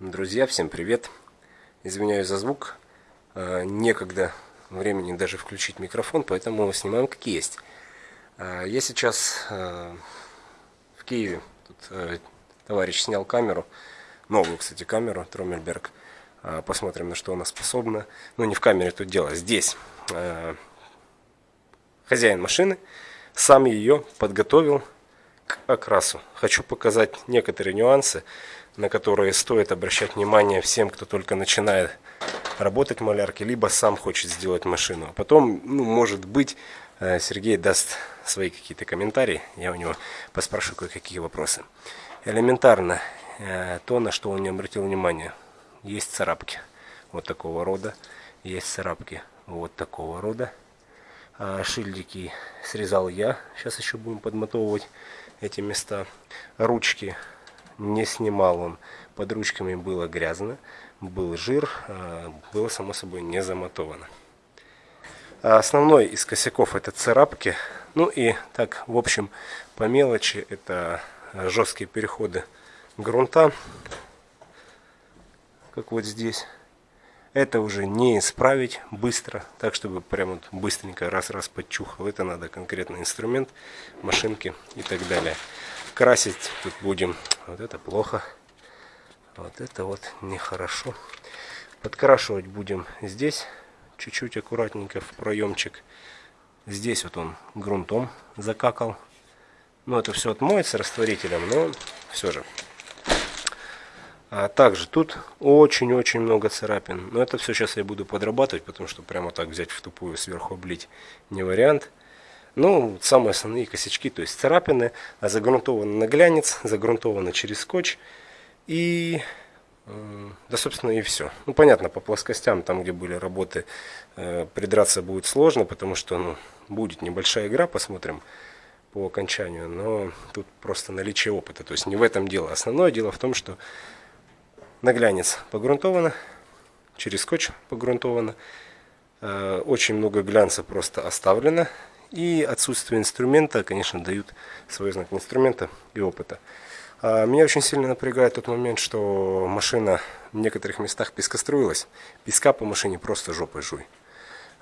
Друзья, всем привет! Извиняюсь за звук, а, некогда времени даже включить микрофон, поэтому снимаем как есть. А, я сейчас а, в Киеве, тут товарищ снял камеру, новую, кстати, камеру, Тромельберг. Посмотрим, на что она способна. Ну, не в камере тут дело, здесь. Хозяин машины сам ее подготовил к окрасу. Хочу показать некоторые нюансы на которые стоит обращать внимание всем, кто только начинает работать в малярке, либо сам хочет сделать машину. А потом, ну, может быть, э, Сергей даст свои какие-то комментарии, я у него поспрашиваю кое-какие вопросы. Элементарно, э, то, на что он не обратил внимание, есть царапки вот такого рода, есть царапки вот такого рода. А шильдики срезал я, сейчас еще будем подмотовывать эти места. Ручки не снимал он. Под ручками было грязно, был жир, а, было само собой не замотовано. А основной из косяков это царапки. Ну и так, в общем, по мелочи это жесткие переходы грунта, как вот здесь. Это уже не исправить быстро, так чтобы прям вот быстренько раз-раз подчухал. Это надо конкретный инструмент, машинки и так далее красить тут будем. Вот это плохо. Вот это вот нехорошо. Подкрашивать будем здесь. Чуть-чуть аккуратненько в проемчик. Здесь вот он грунтом закакал. Ну, это все отмоется растворителем, но все же. А также тут очень-очень много царапин. Но это все сейчас я буду подрабатывать, потому что прямо так взять в тупую сверху облить не вариант. Ну, самые основные косячки, то есть царапины, а загрунтовано на глянец, загрунтовано через скотч. И, да, собственно, и все. Ну, понятно, по плоскостям, там, где были работы, э, придраться будет сложно, потому что, ну, будет небольшая игра, посмотрим по окончанию, но тут просто наличие опыта. То есть не в этом дело. Основное дело в том, что на глянец погрунтовано, через скотч погрунтовано. Э, очень много глянца просто оставлено и отсутствие инструмента, конечно, дают свой знак инструмента и опыта. А, меня очень сильно напрягает тот момент, что машина в некоторых местах пескоструилась. Песка по машине просто жопой жуй.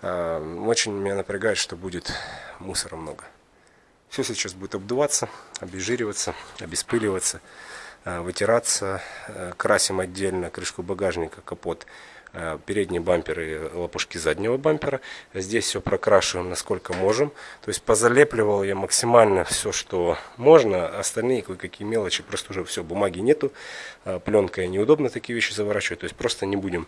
А, очень меня напрягает, что будет мусора много. Все сейчас будет обдуваться, обезжириваться, обеспыливаться, а, вытираться. Красим отдельно крышку багажника, капот передние бамперы, лопушки заднего бампера. Здесь все прокрашиваем насколько можем. То есть позалепливал я максимально все, что можно. Остальные кое-какие мелочи, просто уже все, бумаги нету. Э, Пленкой неудобно такие вещи заворачивать. То есть просто не будем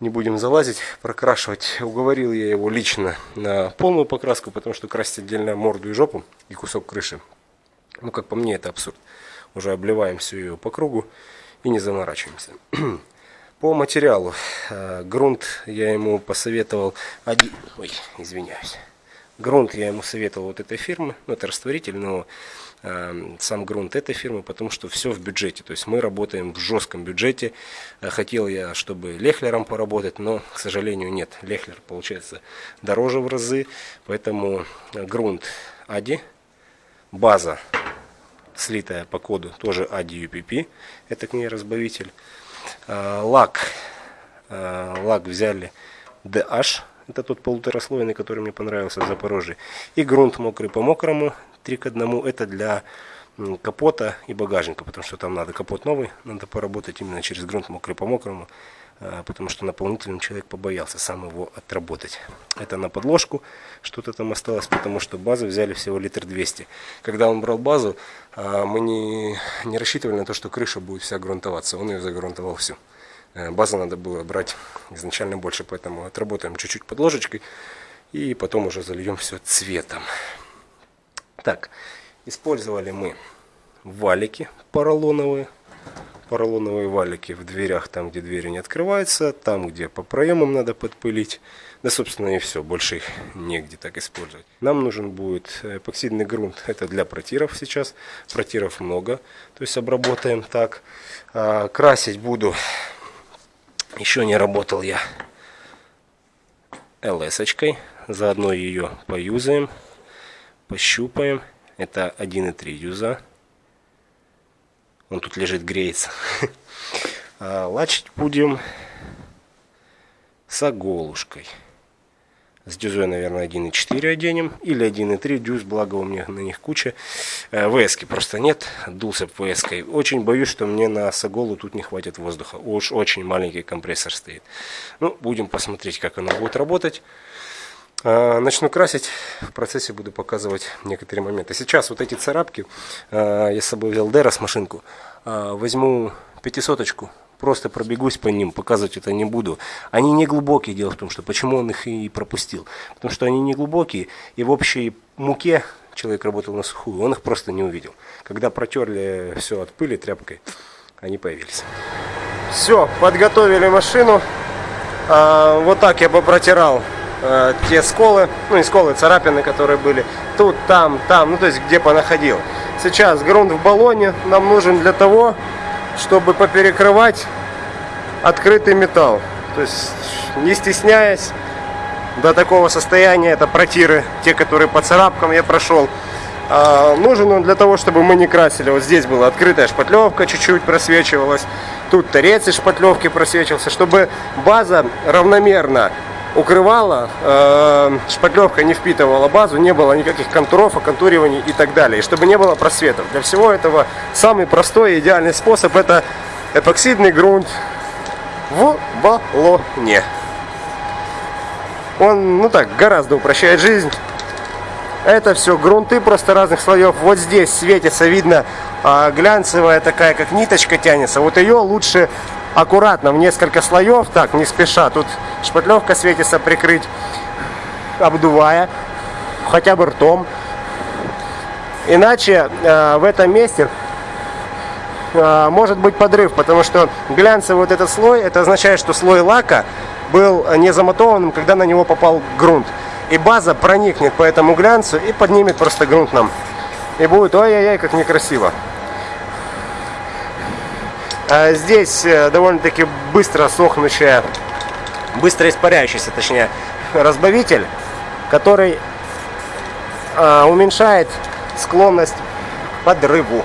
не будем залазить, прокрашивать. Уговорил я его лично на полную покраску, потому что красить отдельно морду и жопу и кусок крыши. Ну, как по мне, это абсурд. Уже обливаем всю ее по кругу и не заморачиваемся. По материалу. Э, грунт я ему посоветовал один... Ой, извиняюсь. Грунт я ему советовал вот этой фирмы. Ну, это растворитель, но э, сам грунт этой фирмы, потому что все в бюджете. То есть мы работаем в жестком бюджете. Э, хотел я, чтобы лехлером поработать, но, к сожалению, нет. Лехлер получается дороже в разы. Поэтому грунт Ади. База слитая по коду тоже Ади UPP. Это к ней разбавитель. Э, лак. Э, лак взяли DH. Это тот полутораслойный, который мне понравился в Запорожье. И грунт мокрый по мокрому. 3 к 1. Это для капота и багажника, потому что там надо капот новый, надо поработать именно через грунт мокрый по мокрому, потому что наполнительным человек побоялся сам его отработать. Это на подложку, что-то там осталось, потому что базу взяли всего литр 200. Когда он брал базу, э, мы не, не рассчитывали на то, что крыша будет вся грунтоваться, он ее загрунтовал всю. Э, базу надо было брать изначально больше, поэтому отработаем чуть-чуть подложечкой и потом уже зальем все цветом. Так, Использовали мы валики поролоновые. Поролоновые валики в дверях, там где двери не открываются, там где по проемам надо подпылить. Да, собственно, и все, больше их негде так использовать. Нам нужен будет эпоксидный грунт, это для протиров сейчас. Протиров много, то есть обработаем так. А, красить буду, еще не работал я ЛС-очкой. Заодно ее поюзаем, пощупаем. Это 1.3 юза. Он тут лежит, греется. А лачить будем с оголушкой. С дюзой, наверное, 1.4 оденем. Или 1.3 дюз, благо у меня на них куча. Э, ВСки просто нет. Дулся ВСкой. Очень боюсь, что мне на Саголу тут не хватит воздуха. Уж очень маленький компрессор стоит. Ну, будем посмотреть, как оно будет работать. А, начну красить, в процессе буду показывать некоторые моменты. Сейчас вот эти царапки, а, я с собой взял Дерос машинку, а, возьму пятисоточку, просто пробегусь по ним, показывать это не буду. Они не глубокие, дело в том, что почему он их и пропустил. Потому что они не глубокие, и в общей муке человек работал на сухую, он их просто не увидел. Когда протерли все от пыли тряпкой, они появились. Все, подготовили машину. Вот так я бы протирал э, те сколы, ну не сколы, царапины, которые были тут, там, там, ну то есть где понаходил. Сейчас грунт в баллоне нам нужен для того, чтобы поперекрывать открытый металл. То есть не стесняясь до такого состояния, это протиры, те, которые по царапкам я прошел. А, нужен он для того, чтобы мы не красили. Вот здесь была открытая шпатлевка, чуть-чуть просвечивалась. Тут торец из шпатлевки просвечивался, чтобы база равномерно укрывала, э, шпатлевка не впитывала базу, не было никаких контуров, оконтуриваний и так далее. И чтобы не было просветов. Для всего этого самый простой и идеальный способ это эпоксидный грунт в баллоне. Он, ну так, гораздо упрощает жизнь. Это все грунты просто разных слоев. Вот здесь светится, видно, а, глянцевая такая, как ниточка тянется. Вот ее лучше аккуратно, в несколько слоев, так, не спеша. Тут шпатлевка светится прикрыть, обдувая, хотя бы ртом. Иначе э, в этом месте э, может быть подрыв, потому что глянцевый вот этот слой, это означает, что слой лака был не замотованным, когда на него попал грунт. И база проникнет по этому глянцу и поднимет просто грунт нам. И будет ой-ой-ой, как некрасиво. А здесь э, довольно-таки быстро сохнущая, быстро испаряющийся, точнее, разбавитель, который а, уменьшает склонность к подрыву.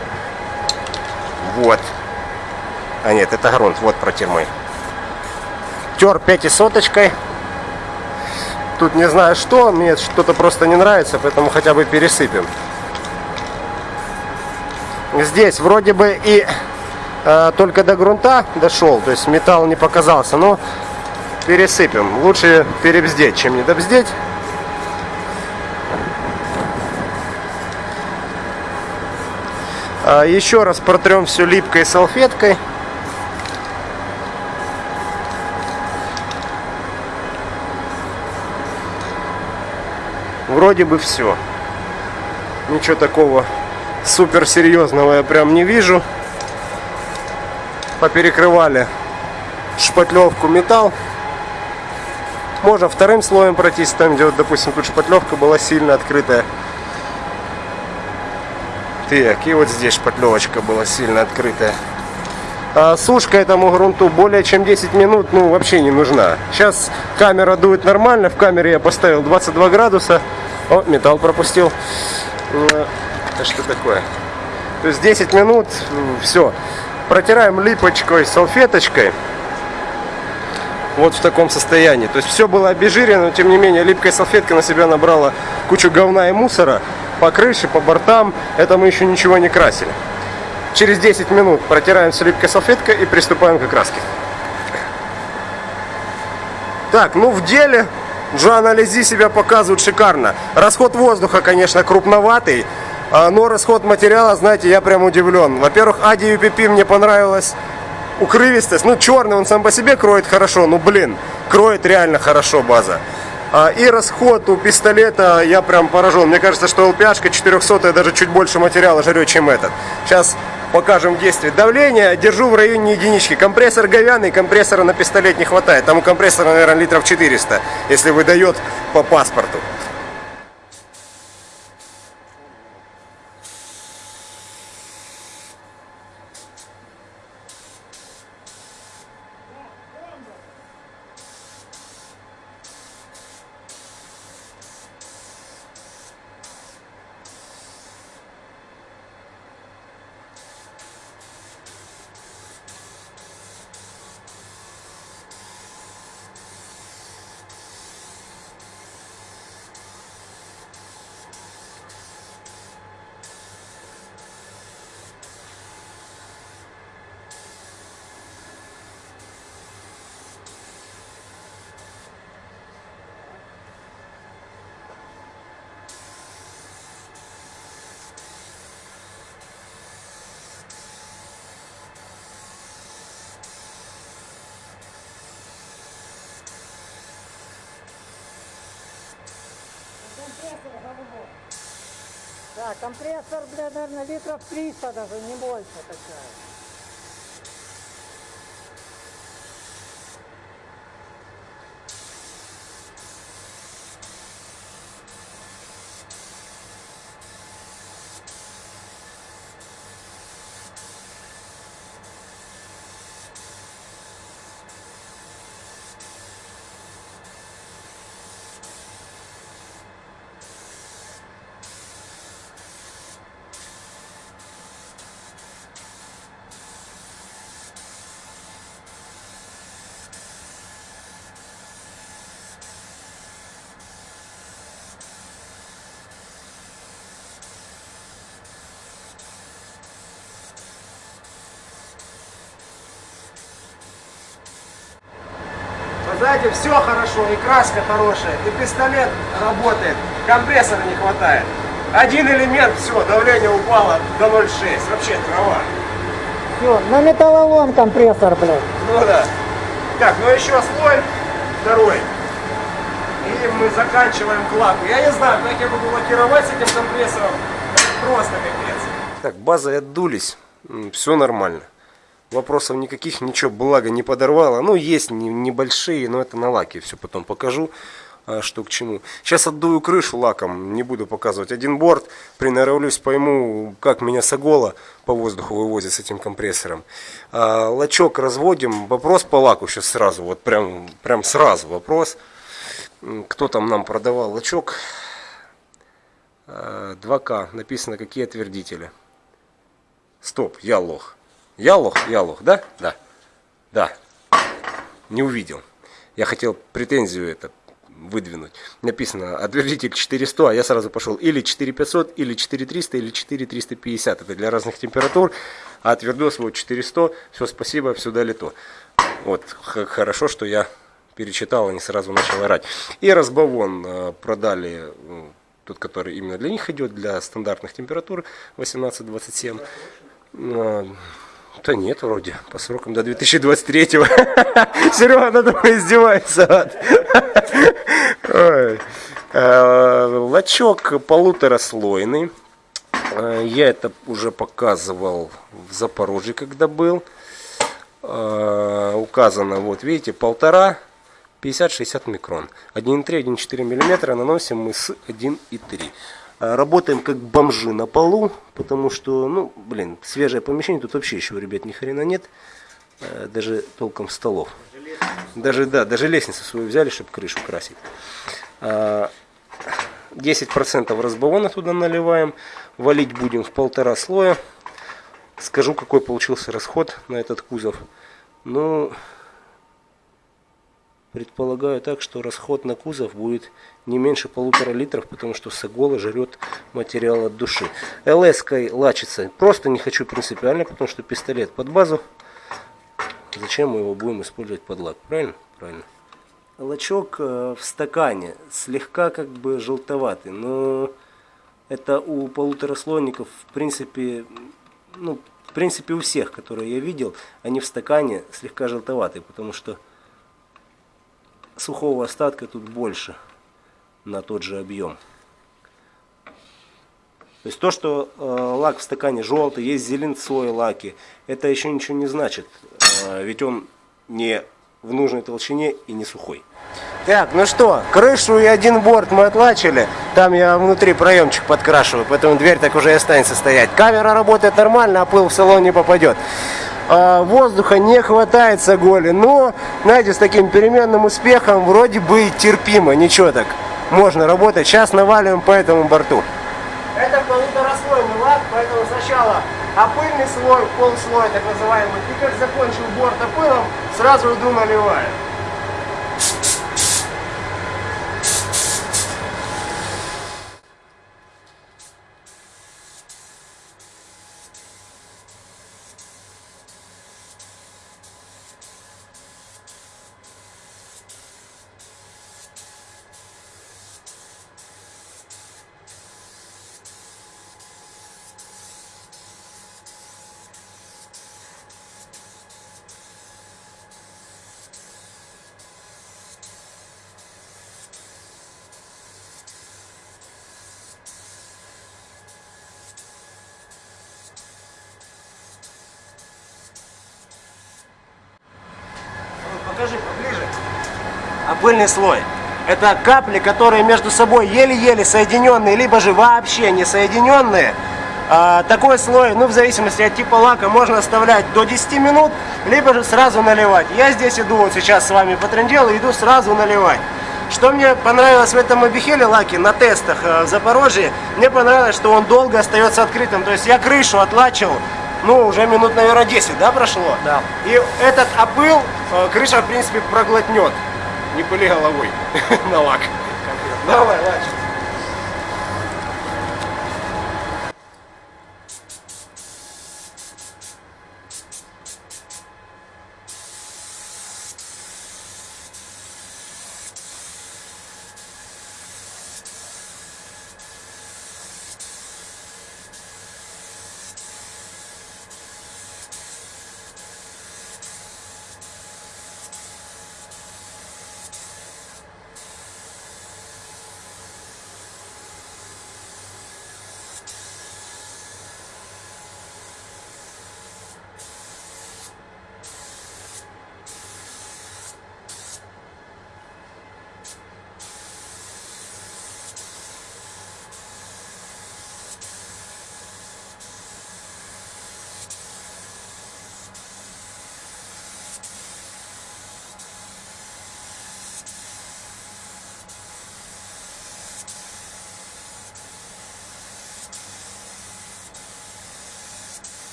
Вот. А нет, это грунт, вот протир мой. Тер пятисоточкой. Тут не знаю что, мне что-то просто не нравится, поэтому хотя бы пересыпем. Здесь вроде бы и только до грунта дошел, то есть металл не показался, но пересыпем. Лучше перебздеть, чем не добздеть. А, еще раз протрем все липкой салфеткой. Вроде бы все. Ничего такого супер серьезного я прям не вижу поперекрывали шпатлевку металл. Можно вторым слоем пройтись, там где, вот, допустим, тут шпатлевка была сильно открытая. Так, и вот здесь шпатлевочка была сильно открытая. А сушка этому грунту более чем 10 минут, ну, вообще не нужна. Сейчас камера дует нормально, в камере я поставил 22 градуса. О, металл пропустил. Это что такое? То есть 10 минут, все протираем липочкой, салфеточкой. Вот в таком состоянии. То есть все было обезжирено, но тем не менее липкая салфетка на себя набрала кучу говна и мусора по крыше, по бортам. Это мы еще ничего не красили. Через 10 минут протираем все липкой салфеткой и приступаем к окраске. Так, ну в деле Джоанна Лези себя показывает шикарно. Расход воздуха, конечно, крупноватый. А, но расход материала, знаете, я прям удивлен. Во-первых, Ади UPP мне понравилась укрывистость. Ну, черный он сам по себе кроет хорошо, ну, блин, кроет реально хорошо база. А, и расход у пистолета я прям поражен. Мне кажется, что ЛПшка 400 даже чуть больше материала жрет, чем этот. Сейчас покажем действие. Давление держу в районе единички. Компрессор говяный, компрессора на пистолет не хватает. Там у компрессора, наверное, литров 400, если выдает по паспорту. Да, компрессор, бля, наверное, литров 300 даже, не больше такая. Знаете, все хорошо, и краска хорошая, и пистолет работает, компрессора не хватает. Один элемент, все, давление упало до 0,6, вообще трава. Все, на металлолом компрессор, блядь. Ну да. Так, ну еще слой второй. И мы заканчиваем клапку. Я не знаю, как я буду лакировать с этим компрессором. Просто капец. Так, базы отдулись. Все нормально. Вопросов никаких, ничего, благо не подорвало. Ну, есть не- небольшие, но это на лаке. Все потом покажу, а, что к чему. Сейчас отдую крышу лаком, не буду показывать. Один борт, приноровлюсь, пойму, как меня Сагола по воздуху вывозит с этим компрессором. А, лачок разводим. Вопрос по лаку сейчас сразу, вот прям, прям сразу вопрос. Кто там нам продавал лачок? А, 2К. Написано, какие отвердители. Стоп, я лох. Я лох, я лох, да? Да. Да. Не увидел. Я хотел претензию это выдвинуть. Написано отвердитель 400, а я сразу пошел или 4500, или 4300, или 4350. Это для разных температур. А отвердос вот 400. Все, спасибо, все дали то. Вот, хорошо, что я перечитал, а не сразу начал орать. И разбавон э, продали, э, тот, который именно для них идет, для стандартных температур 18-27. Да нет, вроде, по срокам до 2023-го. Серега, надо мной издевается. Э, Лачок полутораслойный. Э, Я это уже показывал в Запорожье, когда был. Э, Указано, вот видите, полтора 50-60 микрон. 1,3, 1,4 миллиметра наносим мы с 1,3. А, Работаем как бомжи на полу, потому что, ну, блин, свежее помещение, тут вообще еще, ребят, ни хрена нет. Э, Даже толком столов. Даже, да, даже лестницу свою взяли, чтобы крышу красить. А, 10% разбавона туда наливаем. Валить будем в полтора слоя. Скажу, какой получился расход на этот кузов. Ну, предполагаю так, что расход на кузов будет не меньше полутора литров, потому что Сагола жрет материал от души. ЛС-кой лачится. Просто не хочу принципиально, потому что пистолет под базу. Зачем мы его будем использовать под лак? Правильно? Правильно. Лачок э, в стакане слегка как бы желтоватый, но это у полутораслойников в принципе, ну, в принципе у всех, которые я видел, они в стакане слегка желтоватые, потому что сухого остатка тут больше на тот же объем. То есть то, что э, лак в стакане желтый, есть зеленцой лаки, это еще ничего не значит. Э, ведь он не в нужной толщине и не сухой. Так, ну что, крышу и один борт мы отлачили. Там я внутри проемчик подкрашиваю, поэтому дверь так уже и останется стоять. Камера работает нормально, а пыл в салон не попадет. А, воздуха не хватает с оголи, но, знаете, с таким переменным успехом вроде бы терпимо, ничего так. Можно работать. Сейчас наваливаем по этому борту. Это полутораслойный лак, поэтому сначала опыльный слой, полслой так называемый. И как закончил борт опылом, сразу иду наливаю. Пыльный слой. Это капли, которые между собой еле-еле соединенные, либо же вообще не соединенные. А, такой слой, ну в зависимости от типа лака, можно оставлять до 10 минут, либо же сразу наливать. Я здесь иду, вот сейчас с вами потрендел и иду сразу наливать. Что мне понравилось в этом Абихеле лаке на тестах э, в Запорожье, мне понравилось, что он долго остается открытым. То есть я крышу отлачил, ну, уже минут, наверное, 10, да, прошло? Да. И этот опыл э, крыша, в принципе, проглотнет. Не пыли головой на лак. Давай, лачь.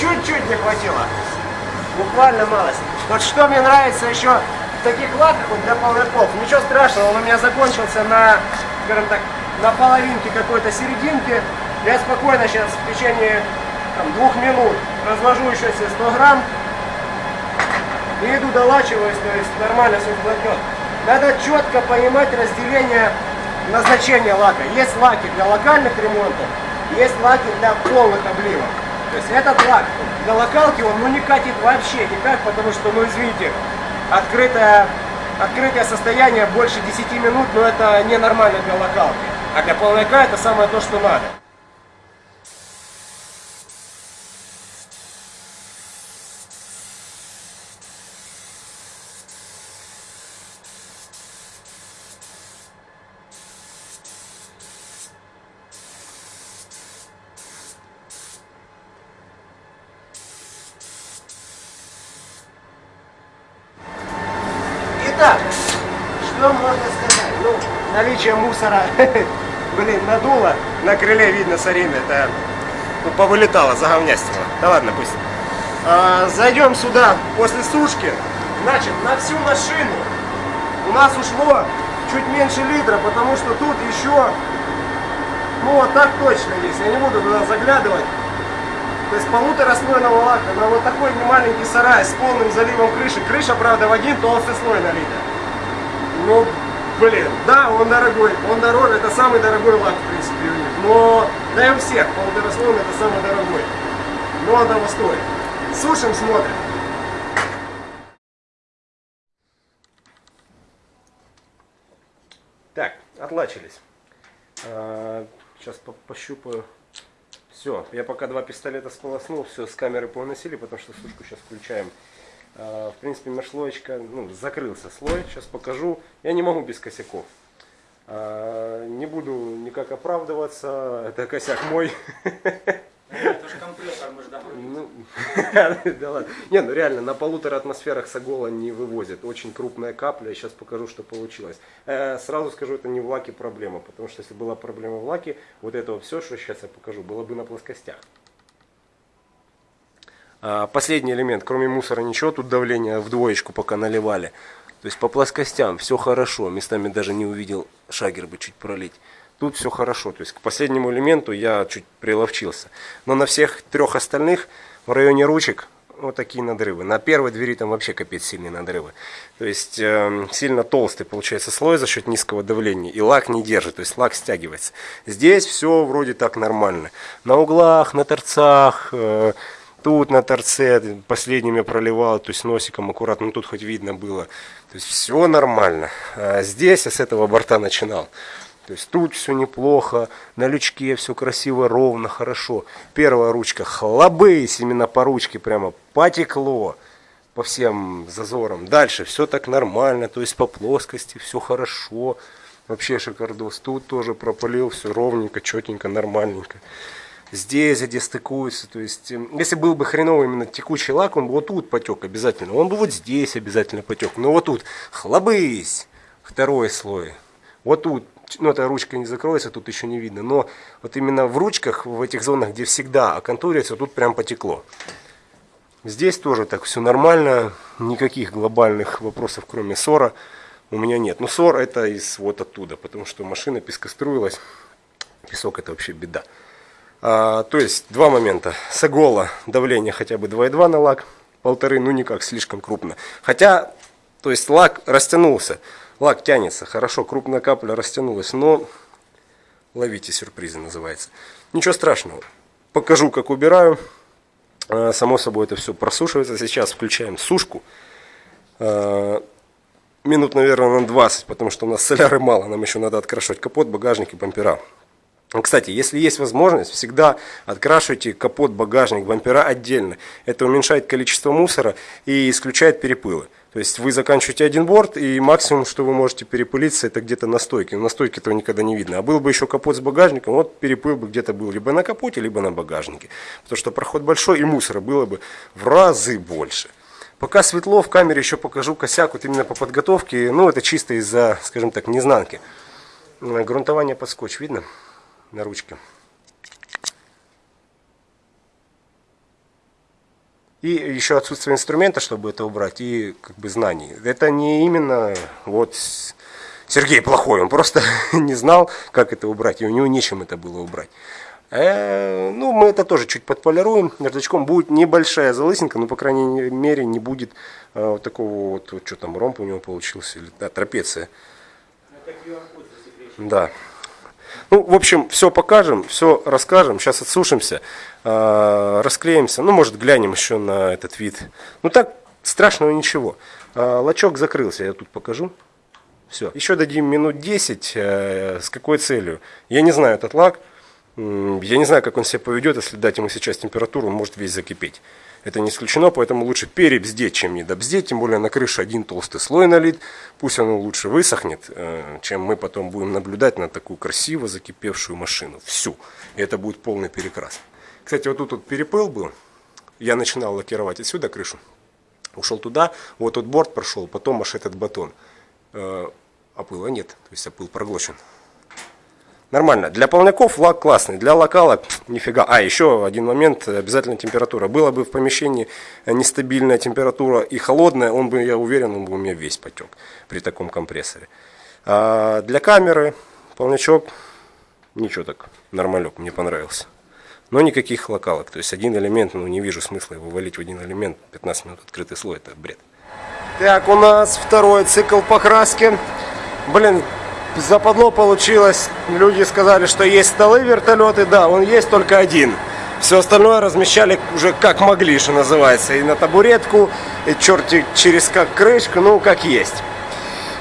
Чуть-чуть не хватило. Буквально малость. Вот что мне нравится еще в таких лаках вот для половиков. Ничего страшного, он у меня закончился на, скажем так, на половинке какой-то серединки. Я спокойно сейчас в течение там, двух минут разложу еще себе 100 грамм и иду долачиваюсь, то есть нормально все хватнет. Надо четко понимать разделение назначения лака. Есть лаки для локальных ремонтов, есть лаки для полных обливок. То есть этот лак для локалки он ну, не катит вообще никак, потому что, ну извините, открытое, открытое состояние больше 10 минут, но это ненормально для локалки. А для полника это самое то, что надо. Итак, что можно сказать? Ну, наличие мусора, блин, надуло, на видно сарин, это ну, повылетало, заговнястило. Да ладно, пусть. А, зайдем сюда после сушки. Значит, на всю машину у нас ушло чуть меньше литра, потому что тут еще, ну вот так точно есть, я не буду туда заглядывать. То есть полутораслойного лака на вот такой немаленький сарай с полным заливом крыши. Крыша, правда, в один толстый слой налита. Ну, блин, да, он дорогой, он дороже, это самый дорогой лак, в принципе, у них. Но, да и у всех, полутораслойный это самый дорогой. Но он того стоит. Сушим, смотрим. Так, отлачились. А, Сейчас пощупаю. Все, я пока два пистолета сполоснул, все, с камеры поносили, потому что сушку сейчас включаем. А, В принципе, межслоечка, ну, закрылся слой, сейчас покажу. Я не могу без косяков. А, Не буду никак оправдываться, это косяк мой. Это же компрессор, мы же домой. Ну, да ладно. Не, ну реально, на полутора атмосферах Сагола не вывозит. Очень крупная капля. Сейчас покажу, что получилось. Э, Сразу скажу, это не в лаке проблема. Потому что если была проблема в лаке, вот это вот все, что сейчас я покажу, было бы на плоскостях. А, Последний элемент, кроме мусора ничего, тут давление в двоечку пока наливали. То есть по плоскостям все хорошо, местами даже не увидел шагер бы чуть пролить. Тут все хорошо, то есть к последнему элементу я чуть приловчился. Но на всех трех остальных в районе ручек вот такие надрывы. На первой двери там вообще капец сильные надрывы. То есть э, сильно толстый получается слой за счет низкого давления. И лак не держит, то есть лак стягивается. Здесь все вроде так нормально. На углах, на торцах, э, тут на торце последними проливал, то есть носиком аккуратно, ну тут хоть видно было. То есть все нормально. А здесь я с этого борта начинал. То есть тут все неплохо, на лючке все красиво, ровно, хорошо. Первая ручка хлобысь, именно по ручке прямо потекло по всем зазорам. Дальше все так нормально, то есть по плоскости все хорошо. Вообще шикардос. Тут тоже пропалил все ровненько, четенько, нормальненько. Здесь, где стыкуется, то есть, эм, если был бы хреновый именно текучий лак, он бы вот тут потек обязательно. Он бы вот здесь обязательно потек. Но вот тут хлобысь, второй слой. Вот тут ну эта ручка не закроется, тут еще не видно, но вот именно в ручках, в этих зонах, где всегда оконтурится, тут прям потекло. Здесь тоже так все нормально, никаких глобальных вопросов, кроме ссора, у меня нет. Но ссор это из вот оттуда, потому что машина пескоструилась, песок это вообще беда. А, то есть два момента. Сагола давление хотя бы 2,2 на лак, полторы, ну никак, слишком крупно. Хотя, то есть лак растянулся. Лак тянется, хорошо, крупная капля растянулась, но ловите сюрпризы называется. Ничего страшного. Покажу, как убираю. А, само собой это все просушивается. Сейчас включаем сушку. А, минут, наверное, на 20, потому что у нас соляры мало. Нам еще надо открашивать капот, багажник и бампера. Кстати, если есть возможность, всегда открашивайте капот, багажник, бампера отдельно. Это уменьшает количество мусора и исключает перепылы. То есть вы заканчиваете один борт, и максимум, что вы можете перепылиться, это где-то на стойке. На стойке этого никогда не видно. А был бы еще капот с багажником, вот перепыл бы где-то был либо на капоте, либо на багажнике. Потому что проход большой, и мусора было бы в разы больше. Пока светло, в камере еще покажу косяк вот именно по подготовке. Ну, это чисто из-за, скажем так, незнанки. Грунтование под скотч видно на ручке. И еще отсутствие инструмента, чтобы это убрать, и как бы знаний. Это не именно вот Сергей плохой, он просто не знал, как это убрать, и у него нечем это было убрать. Э, ну, мы это тоже чуть подполируем. Наждачком будет небольшая залысинка, но, по крайней мере, не будет э, вот такого вот, вот, что там, ромб у него получился, или да, трапеция. Да. Ну, в общем, все покажем, все расскажем. Сейчас отсушимся, э, расклеимся. Ну, может, глянем еще на этот вид. Ну, так, страшного ничего. Э, лачок закрылся, я тут покажу. Все. Еще дадим минут 10. Э, с какой целью? Я не знаю этот лак. Я не знаю, как он себя поведет, если дать ему сейчас температуру, он может весь закипеть. Это не исключено, поэтому лучше перебздеть, чем не добздеть. Тем более на крыше один толстый слой налит. Пусть оно лучше высохнет, э, чем мы потом будем наблюдать на такую красиво закипевшую машину. Всю. И это будет полный перекрас. Кстати, вот тут вот перепыл был. Я начинал лакировать отсюда крышу. Ушел туда, вот тут борт прошел, потом аж этот батон. Э, а пыла нет, то есть опыл проглочен. Нормально. Для полняков лак классный, для локалок нифига. А, еще один момент, обязательно температура. Было бы в помещении нестабильная температура и холодная, он бы, я уверен, он бы у меня весь потек при таком компрессоре. А для камеры полнячок, ничего так, нормалек, мне понравился. Но никаких локалок, то есть один элемент, ну не вижу смысла его валить в один элемент, 15 минут открытый слой, это бред. Так, у нас второй цикл покраски. Блин, западло получилось. Люди сказали, что есть столы вертолеты. Да, он есть только один. Все остальное размещали уже как могли, что называется. И на табуретку, и черти через как крышку, ну как есть.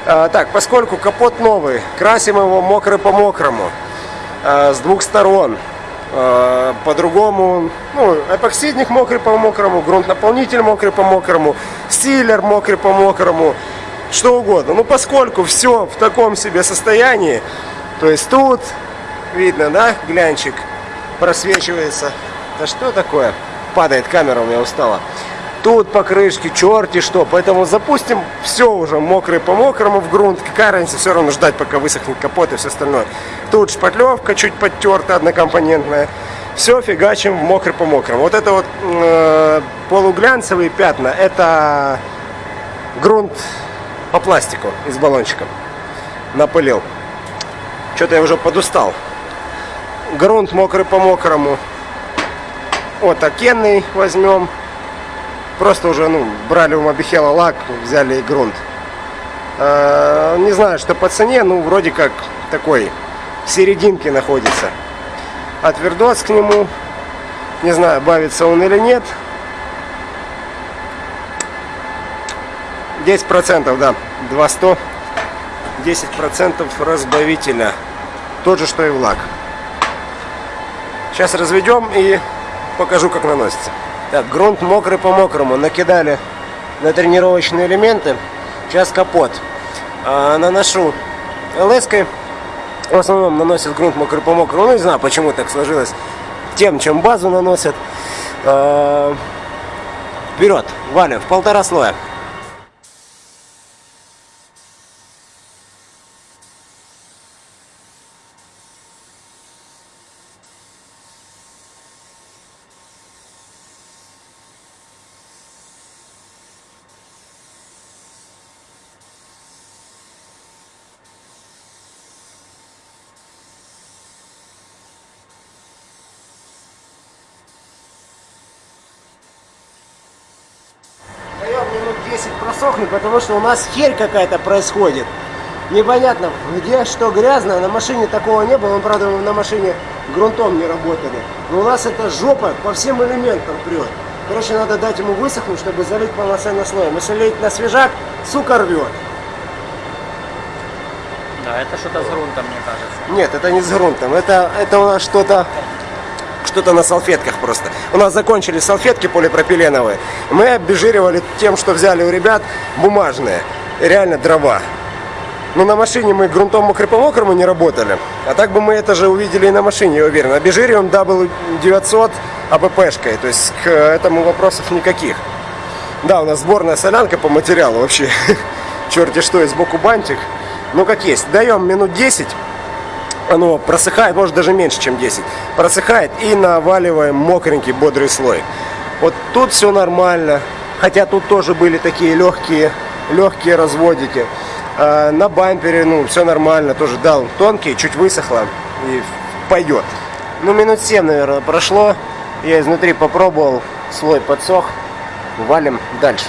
А, так, поскольку капот новый, красим его мокрый по мокрому. А, с двух сторон. А, по-другому, ну, эпоксидник мокрый по мокрому, грунт наполнитель мокрый по мокрому, стилер мокрый по мокрому что угодно. Ну, поскольку все в таком себе состоянии, то есть тут видно, да, глянчик просвечивается. Да что такое? Падает камера, у меня устала. Тут покрышки, черти что. Поэтому запустим все уже мокрый по мокрому в грунт. Какая разница, все равно ждать, пока высохнет капот и все остальное. Тут шпатлевка чуть подтерта, однокомпонентная. Все фигачим в мокрый по мокрому. Вот это вот э, полуглянцевые пятна, это грунт по пластику из баллончика. Напылил. Что-то я уже подустал. Грунт мокрый по мокрому. Вот окенный возьмем. просто уже, ну, брали у Мобихела лак, взяли и грунт. Э, Не знаю, что по цене, ну, вроде как такой в серединке находится. А твердос к нему, не знаю, бавится он или нет. 10%, да, 200. 10% разбавителя. Тот же, что и в лак. Сейчас разведем и покажу, как наносится. Так, грунт мокрый по мокрому. Накидали на тренировочные элементы. Сейчас капот. А, наношу леской. В основном наносят грунт мокрый по мокрому. Ну, не знаю, почему так сложилось. Тем, чем базу наносят. А, вперед, валим в полтора слоя. Даем минут 10 просохнуть, потому что у нас херь какая-то происходит. Непонятно, где что грязно. На машине такого не было. Мы, правда, на машине грунтом не работали. Но у нас это жопа по всем элементам прет. Короче, надо дать ему высохнуть, чтобы залить полноценный слоем. Если лить на свежак, сука рвет. Да, это что-то с грунтом, мне кажется. Нет, это не с грунтом. Это, это у нас что-то что-то на салфетках просто. У нас закончились салфетки полипропиленовые. Мы обезжиривали тем, что взяли у ребят бумажные. Реально дрова. Но на машине мы грунтом мокрый по мокрому не работали. А так бы мы это же увидели и на машине, я уверен. Обезжириваем W900 АППшкой. То есть к этому вопросов никаких. Да, у нас сборная солянка по материалу вообще. Черти что, и сбоку бантик. Ну как есть. Даем минут 10 оно просыхает, может даже меньше, чем 10. Просыхает и наваливаем мокренький бодрый слой. Вот тут все нормально. Хотя тут тоже были такие легкие, легкие разводики. А на бампере, ну, все нормально. Тоже дал тонкий, чуть высохло и пойдет. Ну, минут 7, наверное, прошло. Я изнутри попробовал, слой подсох. Валим дальше.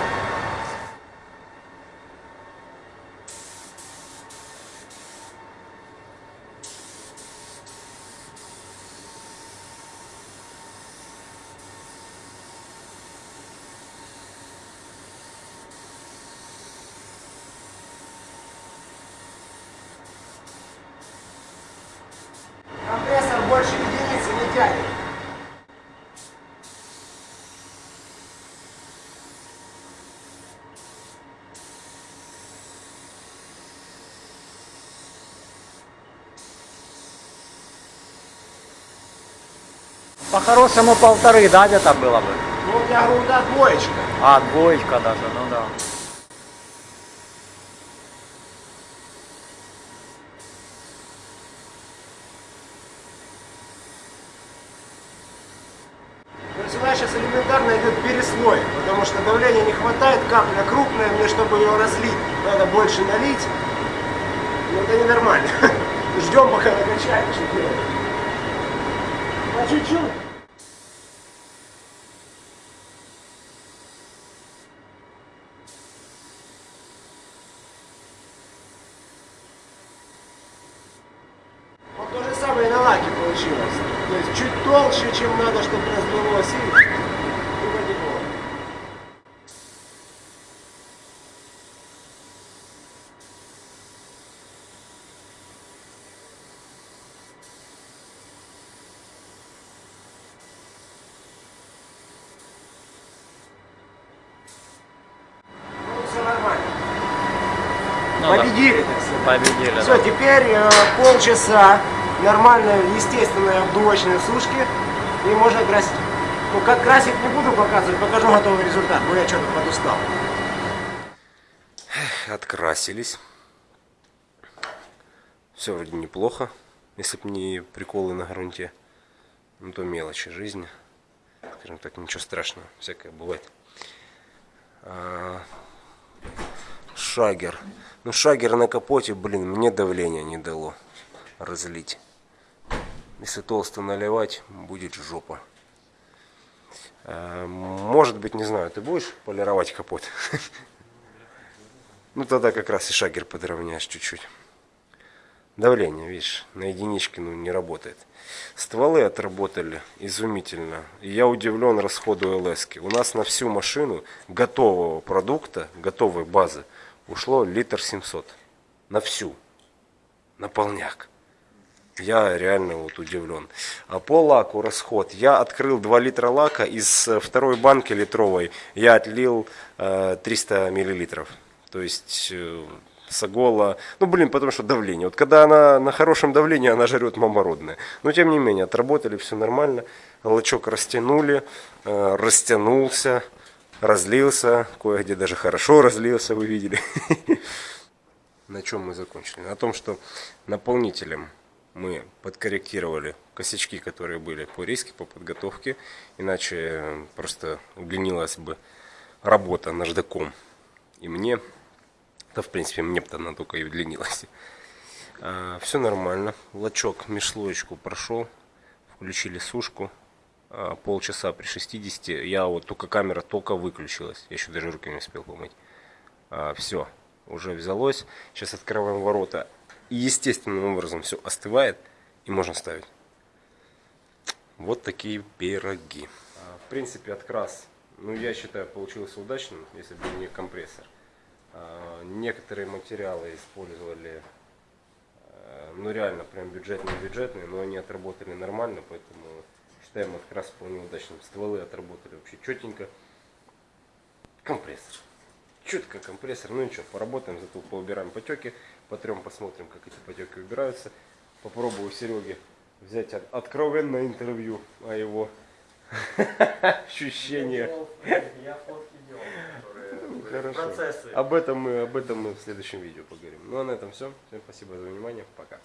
По-хорошему полторы, да, где-то было бы? Ну, у меня грунта двоечка. А, двоечка даже, ну да. То есть у нас сейчас элементарно идет переслой, потому что давления не хватает, капля крупная, мне чтобы ее разлить, надо больше налить. Ну это ненормально. Ждем пока накачает, что делать. По чуть-чуть. Вот то же самое и на лаке получилось. То есть чуть толще, чем надо, чтобы разлилось. И, и потекло. Ну, все нормально. Ну да, Победили, так сказать. победили, Все, да. теперь э, полчаса нормальной, естественной обдувочной сушки и можно красить. Ну, как красить не буду показывать, покажу готовый результат, бо я что-то подустал. Открасились. Все вроде неплохо. Если бы не приколы на грунте. Ну то мелочи жизни. Скажем так, ничего страшного. Всякое бывает. А, Шагер. Ну шагер на капоте, блин, мне давление не дало разлить. Если толсто наливать, будет жопа. Э, Может быть, не знаю, ты будешь полировать капот? Ну тогда как раз и шагер подровняешь чуть-чуть. Давление, видишь, на единичке ну, не работает. Стволы отработали изумительно. И я удивлен расходу ЛС. -ки. У нас на всю машину готового продукта, готовой базы, ушло литр 700. На всю. На полняк. Я реально вот удивлен. А по лаку расход. Я открыл 2 литра лака. Из э, второй банки литровой я отлил э, 300 миллилитров. То есть э, Сагола, ну блин, потому что давление. Вот когда она на хорошем давлении, она жрет мамородное. Но тем не менее, отработали все нормально. Лачок растянули, э, растянулся, разлился, кое-где даже хорошо разлился, вы видели. На чем мы закончили? На том, что наполнителем мы подкорректировали косячки, которые были по риске, по подготовке. Иначе э, просто удлинилась бы работа наждаком. И мне да, в принципе, мне бы она только и удлинилась. А, все нормально. Лачок межслоечку прошел. Включили сушку. А, полчаса при 60. Я вот только камера только выключилась. Я еще даже руки не успел помыть. А, все. Уже взялось. Сейчас открываем ворота. И естественным образом все остывает. И можно ставить. Вот такие пироги. А, в принципе, открас, ну, я считаю, получился удачным, если бы не компрессор. А, Некоторые материалы использовали, э, ну реально прям бюджетные-бюджетные, но они отработали нормально, поэтому это как раз вполне удачным. Стволы отработали вообще четенько. Компрессор. Четко компрессор. Ну ничего, поработаем, зато поубираем потеки, потрем, посмотрим, как эти потеки убираются. Попробую у Сереги взять от- откровенное интервью о его ощущениях. Я фотки делал. Процессы. Об этом мы, об этом мы в следующем видео поговорим. Ну а на этом все. Всем спасибо за внимание. Пока.